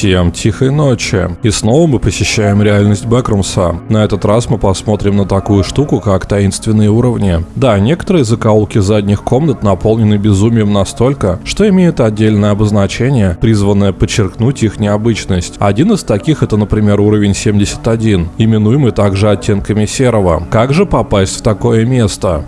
Всем тихой ночи. И снова мы посещаем реальность Бэкрумса. На этот раз мы посмотрим на такую штуку, как таинственные уровни. Да, некоторые закоулки задних комнат наполнены безумием настолько, что имеют отдельное обозначение, призванное подчеркнуть их необычность. Один из таких это, например, уровень 71, именуемый также оттенками серого. Как же попасть в такое место?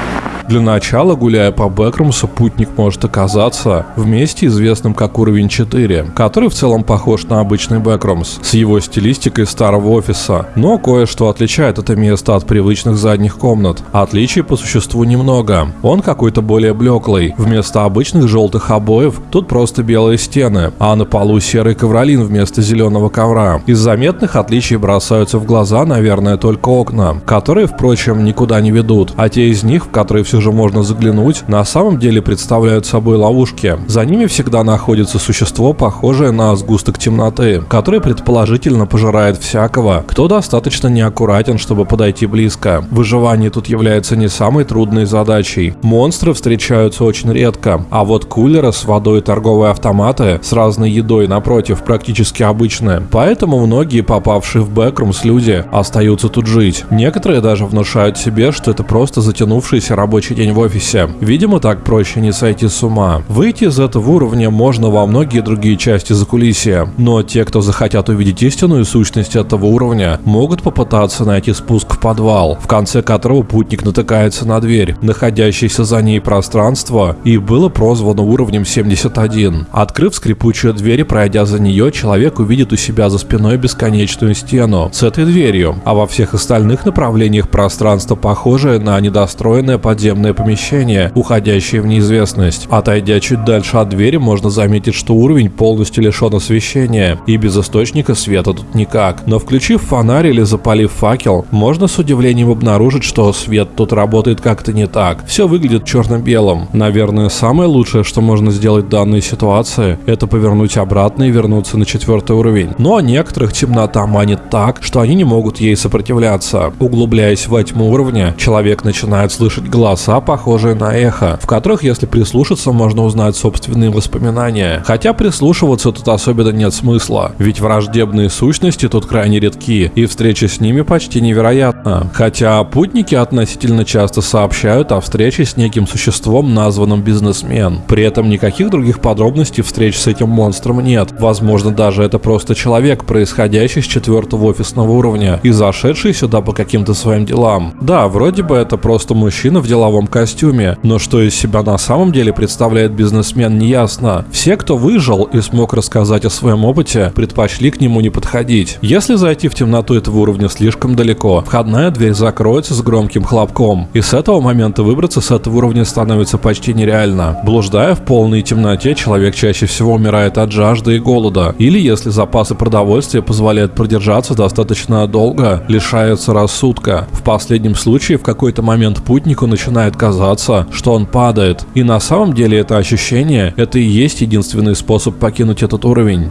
Для начала, гуляя по Бэкрумсу, путник может оказаться в месте, известном как уровень 4, который в целом похож на обычный Бэкрумс, с его стилистикой старого офиса. Но кое-что отличает это место от привычных задних комнат. Отличий по существу немного. Он какой-то более блеклый. Вместо обычных желтых обоев тут просто белые стены, а на полу серый ковролин вместо зеленого ковра. Из заметных отличий бросаются в глаза, наверное, только окна, которые, впрочем, никуда не ведут, а те из них, в которые все же можно заглянуть, на самом деле представляют собой ловушки. За ними всегда находится существо, похожее на сгусток темноты, который предположительно пожирает всякого, кто достаточно неаккуратен, чтобы подойти близко. Выживание тут является не самой трудной задачей. Монстры встречаются очень редко, а вот кулеры с водой и торговые автоматы с разной едой напротив практически обычные. Поэтому многие попавшие в бэкрумс люди остаются тут жить. Некоторые даже внушают себе, что это просто затянувшийся рабочий рабочий день в офисе. Видимо, так проще не сойти с ума. Выйти из этого уровня можно во многие другие части закулисья, но те, кто захотят увидеть истинную сущность этого уровня, могут попытаться найти спуск в подвал, в конце которого путник натыкается на дверь, находящееся за ней пространство, и было прозвано уровнем 71. Открыв скрипучую дверь и пройдя за нее, человек увидит у себя за спиной бесконечную стену с этой дверью, а во всех остальных направлениях пространство похожее на недостроенное подземное подземное помещение, уходящее в неизвестность. Отойдя чуть дальше от двери, можно заметить, что уровень полностью лишен освещения, и без источника света тут никак. Но включив фонарь или запалив факел, можно с удивлением обнаружить, что свет тут работает как-то не так. Все выглядит черно-белым. Наверное, самое лучшее, что можно сделать в данной ситуации, это повернуть обратно и вернуться на четвертый уровень. Но некоторых темнота манит так, что они не могут ей сопротивляться. Углубляясь во тьму уровня, человек начинает слышать глаз голоса, похожие на эхо, в которых, если прислушаться, можно узнать собственные воспоминания. Хотя прислушиваться тут особенно нет смысла, ведь враждебные сущности тут крайне редки, и встреча с ними почти невероятна. Хотя путники относительно часто сообщают о встрече с неким существом, названным бизнесмен. При этом никаких других подробностей встреч с этим монстром нет. Возможно, даже это просто человек, происходящий с четвертого офисного уровня и зашедший сюда по каким-то своим делам. Да, вроде бы это просто мужчина в деловом деловом костюме, но что из себя на самом деле представляет бизнесмен неясно. Все, кто выжил и смог рассказать о своем опыте, предпочли к нему не подходить. Если зайти в темноту этого уровня слишком далеко, входная дверь закроется с громким хлопком, и с этого момента выбраться с этого уровня становится почти нереально. Блуждая в полной темноте, человек чаще всего умирает от жажды и голода, или если запасы продовольствия позволяют продержаться достаточно долго, лишается рассудка. В последнем случае в какой-то момент путнику начинает начинает казаться, что он падает. И на самом деле это ощущение, это и есть единственный способ покинуть этот уровень.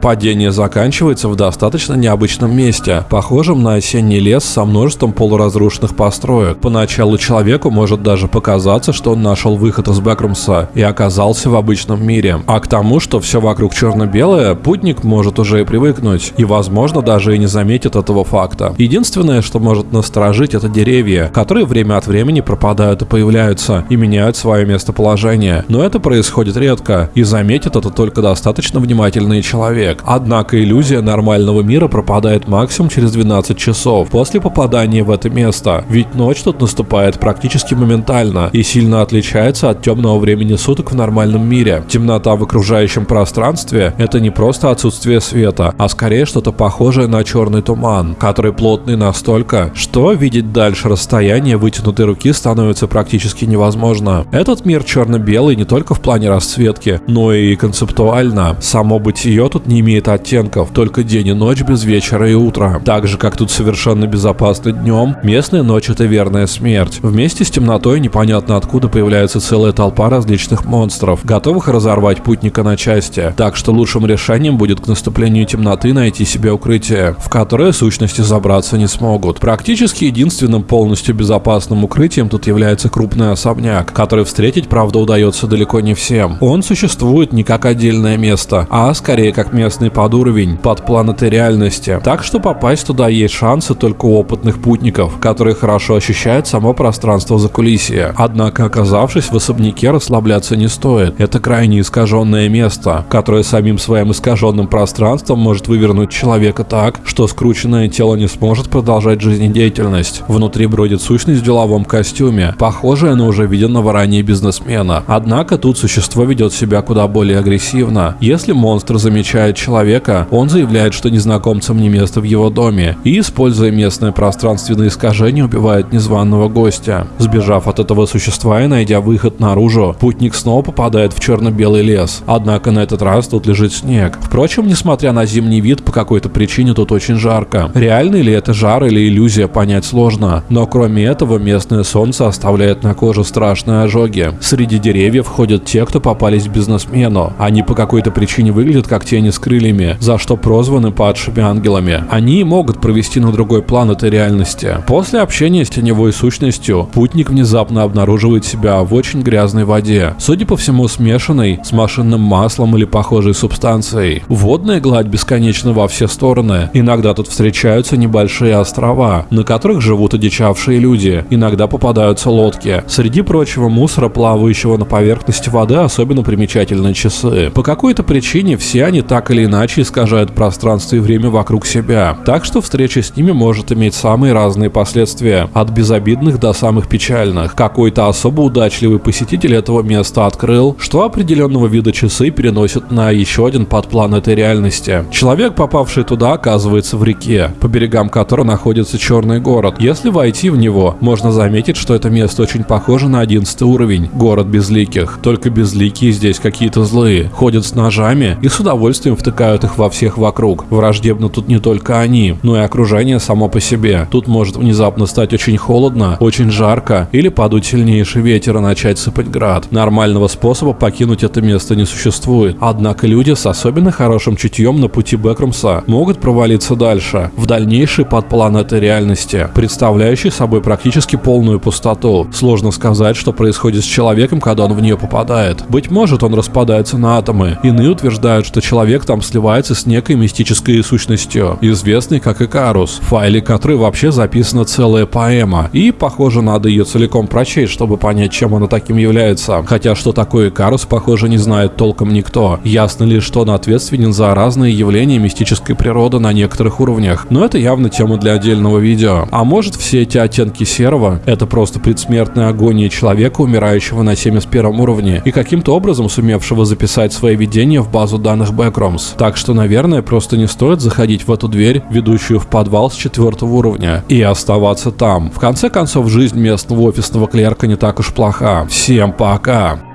Падение заканчивается в достаточно необычном месте, похожем на осенний лес со множеством полуразрушенных построек. Поначалу человеку может даже показаться, что он нашел выход из Бэкрумса и оказался в обычном мире. А к тому, что все вокруг черно-белое, путник может уже и привыкнуть, и возможно даже и не заметит этого факта. Единственное, что может насторожить, это деревья, которые время от времени пропадают и появляются, и меняют свое местоположение. Но это происходит редко, и заметит это только достаточно внимательный человек человек. Однако иллюзия нормального мира пропадает максимум через 12 часов после попадания в это место, ведь ночь тут наступает практически моментально и сильно отличается от темного времени суток в нормальном мире. Темнота в окружающем пространстве – это не просто отсутствие света, а скорее что-то похожее на черный туман, который плотный настолько, что видеть дальше расстояние вытянутой руки становится практически невозможно. Этот мир черно-белый не только в плане расцветки, но и концептуально. Само бытие тут не имеет оттенков, только день и ночь без вечера и утра. Так же, как тут совершенно безопасно днем, местная ночь это верная смерть. Вместе с темнотой непонятно откуда появляется целая толпа различных монстров, готовых разорвать путника на части. Так что лучшим решением будет к наступлению темноты найти себе укрытие, в которое сущности забраться не смогут. Практически единственным полностью безопасным укрытием тут является крупный особняк, который встретить, правда, удается далеко не всем. Он существует не как отдельное место, а скорее как место местный подуровень, под планеты реальности. Так что попасть туда есть шансы только у опытных путников, которые хорошо ощущают само пространство за кулисье. Однако, оказавшись в особняке, расслабляться не стоит. Это крайне искаженное место, которое самим своим искаженным пространством может вывернуть человека так, что скрученное тело не сможет продолжать жизнедеятельность. Внутри бродит сущность в деловом костюме, похожая на уже виденного ранее бизнесмена. Однако тут существо ведет себя куда более агрессивно. Если монстр замечает человека, он заявляет, что незнакомцам не место в его доме, и, используя местное пространственное искажение, убивает незваного гостя. Сбежав от этого существа и найдя выход наружу, путник снова попадает в черно-белый лес. Однако на этот раз тут лежит снег. Впрочем, несмотря на зимний вид, по какой-то причине тут очень жарко. Реальный ли это жар или иллюзия, понять сложно. Но кроме этого, местное солнце оставляет на коже страшные ожоги. Среди деревьев ходят те, кто попались бизнесмену. Они по какой-то причине выглядят как тени с крыльями, за что прозваны падшими ангелами. Они могут провести на другой план этой реальности. После общения с теневой сущностью, путник внезапно обнаруживает себя в очень грязной воде. Судя по всему, смешанной с машинным маслом или похожей субстанцией. Водная гладь бесконечна во все стороны. Иногда тут встречаются небольшие острова, на которых живут одичавшие люди. Иногда попадаются лодки. Среди прочего мусора, плавающего на поверхности воды, особенно примечательны часы. По какой-то причине все они так или иначе искажают пространство и время вокруг себя. Так что встреча с ними может иметь самые разные последствия. От безобидных до самых печальных. Какой-то особо удачливый посетитель этого места открыл, что определенного вида часы переносят на еще один подплан этой реальности. Человек, попавший туда, оказывается в реке, по берегам которой находится черный город. Если войти в него, можно заметить, что это место очень похоже на 11 уровень, город безликих. Только безликие здесь какие-то злые, ходят с ножами и с удовольствием втыкают их во всех вокруг. Враждебно тут не только они, но и окружение само по себе. Тут может внезапно стать очень холодно, очень жарко или подуть сильнейший ветер и начать сыпать град. Нормального способа покинуть это место не существует. Однако люди с особенно хорошим чутьем на пути Бэкрумса могут провалиться дальше, в дальнейший подплан этой реальности, представляющий собой практически полную пустоту. Сложно сказать, что происходит с человеком, когда он в нее попадает. Быть может, он распадается на атомы. Иные утверждают, что человек там сливается с некой мистической сущностью, известной как Икарус, в файле которой вообще записана целая поэма. И, похоже, надо ее целиком прочесть, чтобы понять, чем она таким является. Хотя, что такое Икарус, похоже, не знает толком никто. Ясно лишь, что он ответственен за разные явления мистической природы на некоторых уровнях. Но это явно тема для отдельного видео. А может, все эти оттенки серого — это просто предсмертная агония человека, умирающего на 71 уровне, и каким-то образом сумевшего записать свои видения в базу данных Backrooms. Так что, наверное, просто не стоит заходить в эту дверь, ведущую в подвал с четвертого уровня, и оставаться там. В конце концов, жизнь местного офисного клерка не так уж плоха. Всем пока!